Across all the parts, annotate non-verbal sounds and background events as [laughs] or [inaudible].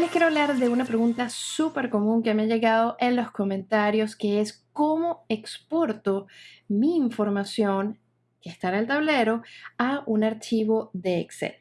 Les quiero hablar de una pregunta súper común que me ha llegado en los comentarios, que es cómo exporto mi información que está en el tablero a un archivo de Excel.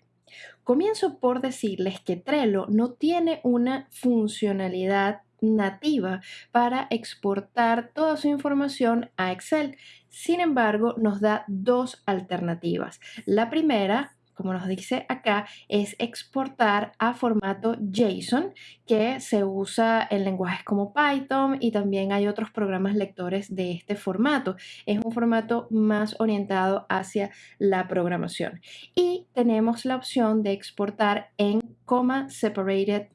Comienzo por decirles que Trello no tiene una funcionalidad nativa para exportar toda su información a Excel. Sin embargo, nos da dos alternativas. La primera como nos dice acá, es exportar a formato JSON que se usa en lenguajes como Python y también hay otros programas lectores de este formato. Es un formato más orientado hacia la programación. Y tenemos la opción de exportar en comma separated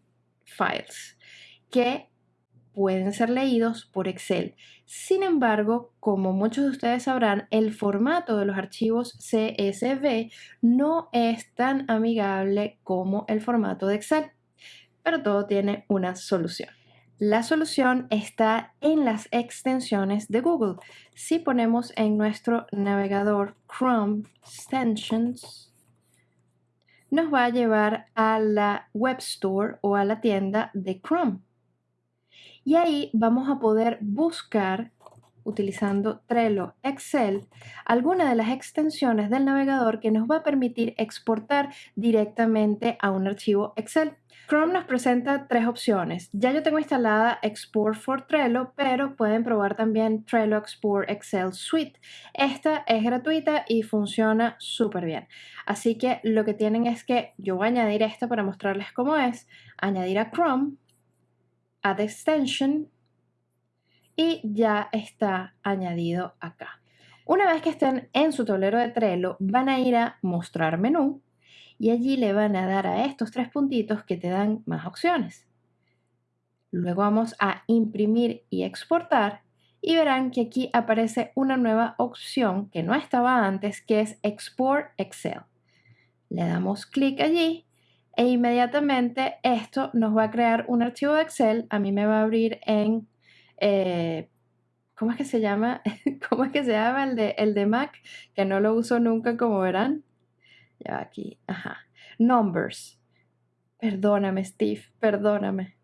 files que pueden ser leídos por Excel. Sin embargo, como muchos de ustedes sabrán, el formato de los archivos CSV no es tan amigable como el formato de Excel, pero todo tiene una solución. La solución está en las extensiones de Google. Si ponemos en nuestro navegador Chrome Extensions, nos va a llevar a la Web Store o a la tienda de Chrome. Y ahí vamos a poder buscar utilizando Trello Excel alguna de las extensiones del navegador que nos va a permitir exportar directamente a un archivo Excel. Chrome nos presenta tres opciones. Ya yo tengo instalada Export for Trello, pero pueden probar también Trello Export Excel Suite. Esta es gratuita y funciona súper bien. Así que lo que tienen es que yo voy a añadir esta para mostrarles cómo es, añadir a Chrome Add Extension y ya está añadido acá. Una vez que estén en su tablero de Trello, van a ir a Mostrar menú y allí le van a dar a estos tres puntitos que te dan más opciones. Luego vamos a Imprimir y Exportar y verán que aquí aparece una nueva opción que no estaba antes, que es Export Excel. Le damos clic allí e inmediatamente esto nos va a crear un archivo de Excel. A mí me va a abrir en, eh, ¿cómo es que se llama? [laughs] ¿Cómo es que se llama el de, el de Mac? Que no lo uso nunca, como verán. Ya aquí, ajá. Numbers. Perdóname, Steve, perdóname.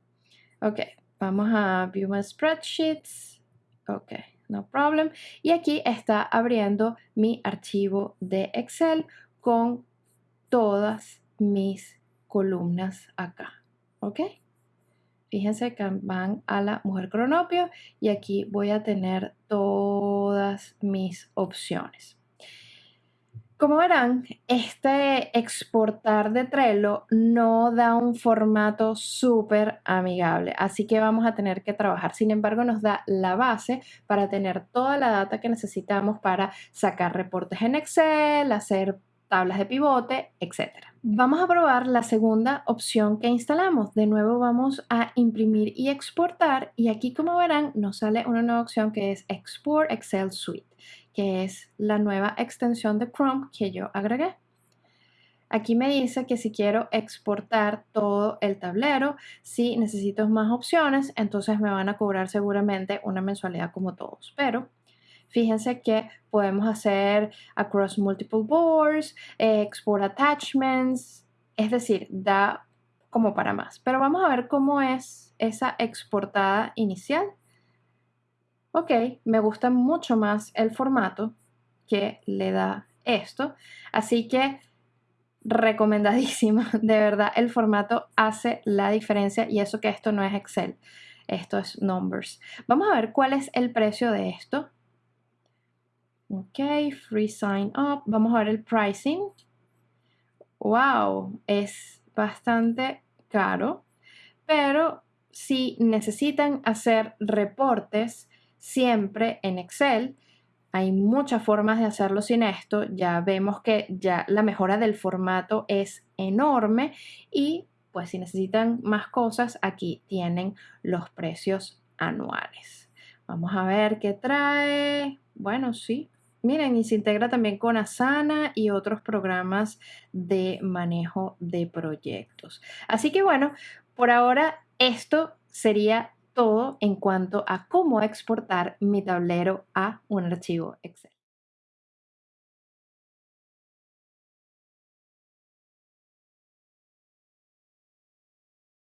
Ok, vamos a View My Spreadsheets. Ok, no problem. Y aquí está abriendo mi archivo de Excel con todas mis columnas acá, ¿ok? Fíjense que van a la mujer cronopio y aquí voy a tener todas mis opciones. Como verán, este exportar de Trello no da un formato súper amigable, así que vamos a tener que trabajar. Sin embargo, nos da la base para tener toda la data que necesitamos para sacar reportes en Excel, hacer tablas de pivote, etc. Vamos a probar la segunda opción que instalamos. De nuevo vamos a imprimir y exportar y aquí como verán nos sale una nueva opción que es Export Excel Suite, que es la nueva extensión de Chrome que yo agregué. Aquí me dice que si quiero exportar todo el tablero, si necesito más opciones, entonces me van a cobrar seguramente una mensualidad como todos. Pero Fíjense que podemos hacer across multiple boards, export attachments, es decir, da como para más. Pero vamos a ver cómo es esa exportada inicial. Ok, me gusta mucho más el formato que le da esto. Así que recomendadísimo, [laughs] de verdad, el formato hace la diferencia y eso que esto no es Excel, esto es Numbers. Vamos a ver cuál es el precio de esto. Ok, free sign up. Vamos a ver el pricing. Wow, es bastante caro, pero si necesitan hacer reportes siempre en Excel, hay muchas formas de hacerlo sin esto. Ya vemos que ya la mejora del formato es enorme y pues si necesitan más cosas, aquí tienen los precios anuales. Vamos a ver qué trae. Bueno, sí, Miren, y se integra también con Asana y otros programas de manejo de proyectos. Así que bueno, por ahora esto sería todo en cuanto a cómo exportar mi tablero a un archivo Excel.